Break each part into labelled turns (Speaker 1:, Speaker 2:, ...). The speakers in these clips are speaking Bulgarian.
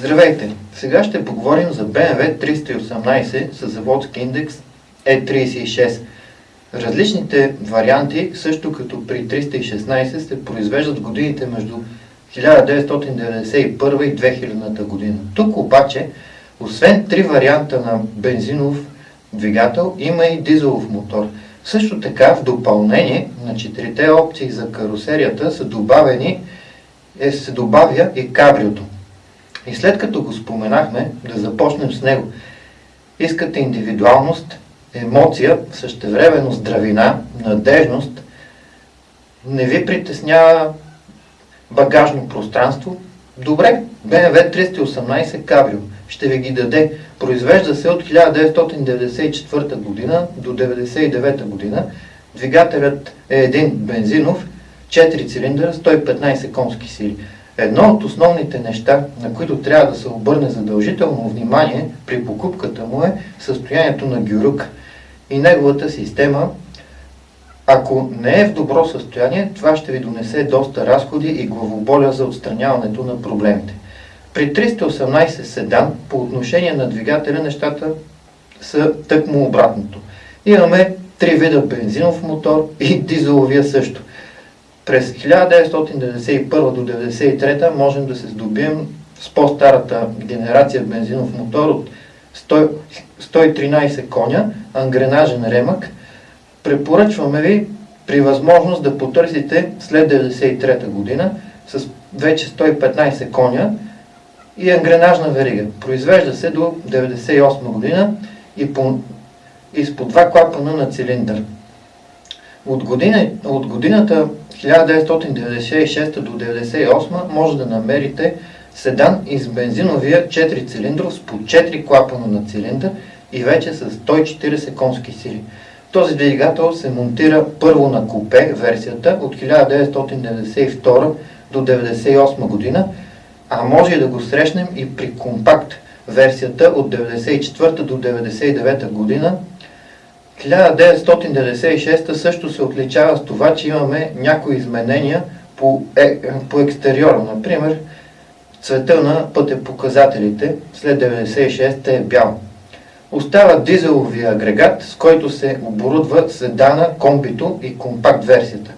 Speaker 1: Здравейте! Сега ще поговорим за BMW 318 с заводски индекс E36. Различните варианти, също като при 316, се произвеждат годините между 1991 и 2000 година. Тук обаче, освен три варианта на бензинов двигател, има и дизелов мотор. Също така, в допълнение на четирите опции за карусерията са добавени, е, се добавя и кабриото. И след като го споменахме, да започнем с него. Искате индивидуалност, емоция, същевременно здравина, надежност, не ви притеснява багажно пространство. Добре, BMW 318 Cabrio ще ви ги даде. Произвежда се от 1994 година до 1999 година. Двигателят е един бензинов, 4 цилиндъра, 115 конски сили. Едно от основните неща, на които трябва да се обърне задължително внимание при покупката му е състоянието на гюрук и неговата система. Ако не е в добро състояние, това ще ви донесе доста разходи и главоболя за отстраняването на проблемите. При 318 седан по отношение на двигателя нещата са тъкмо обратното. Имаме три вида бензинов мотор и дизеловия също. През 1991 до 1993 можем да се здобием с по-старата генерация бензинов мотор от 100, 113 коня, ангренажен ремък. Препоръчваме ви при възможност да потърсите след 1993 година с вече 115 коня и ангренажна верига. Произвежда се до 1998 година и, по, и с по два клапана на цилиндър. От, година, от годината 1996 до 1998 може да намерите седан из бензиновия 4 цилиндров с по 4 клапана на цилиндър и вече с 140 конски сили. Този двигател се монтира първо на купе версията от 1992 до 1998 година, а може да го срещнем и при компакт версията от 1994 до 1999 година 1996 също се отличава с това, че имаме някои изменения по, е, по екстериора. Например, цвета на пътепоказателите след 96 е бял. Остава дизеловия агрегат, с който се оборудва седана, комбито и компакт версията.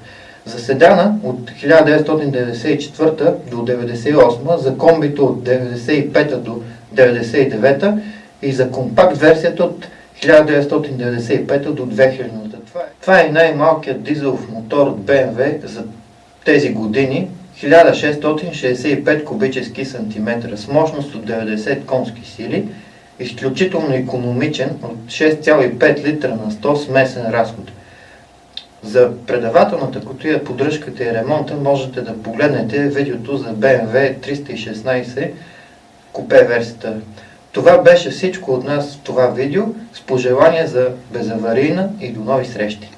Speaker 1: За седана от 1994 до 1998, за комбито от 1995 до 1999 и за компакт версията от 1995 до 2000. Това е, това е най-малкият дизелов мотор от BMW за тези години. 1665 кубически сантиметра с мощност от 90 конски сили, изключително економичен от 6,5 литра на 100 смесен разход. За предавателната котия, поддръжката и ремонта можете да погледнете видеото за BMW 316 купе версията. Това беше всичко от нас в това видео с пожелания за безаварийна и до нови срещи!